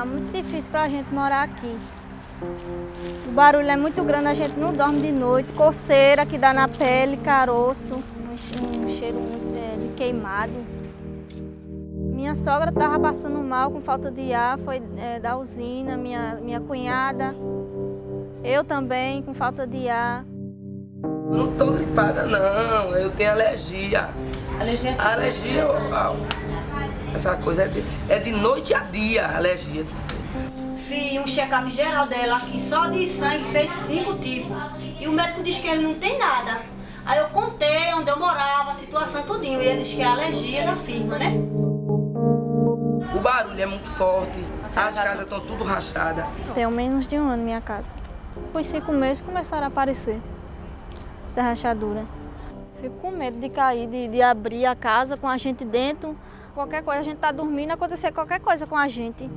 Tá muito difícil pra gente morar aqui. O barulho é muito grande, a gente não dorme de noite, coceira que dá na pele, caroço, um cheiro muito é, de queimado. Minha sogra estava passando mal com falta de ar, foi é, da usina, minha, minha cunhada, eu também com falta de ar. Não tô gripada não, eu tenho alergia. Alergia? Alergia, essa coisa é de, é de noite a dia, alergia. Fiz um check-up geral dela aqui, só de sangue, fez cinco tipos. E o médico disse que ele não tem nada. Aí eu contei onde eu morava, a situação tudinho. E ele disse que é alergia da firma, né? O barulho é muito forte, as casas estão tudo rachadas. Tenho menos de um ano minha casa. Depois de cinco meses começaram a aparecer essa rachadura. Fico com medo de cair, de, de abrir a casa com a gente dentro. Qualquer coisa, a gente tá dormindo, acontecer qualquer coisa com a gente.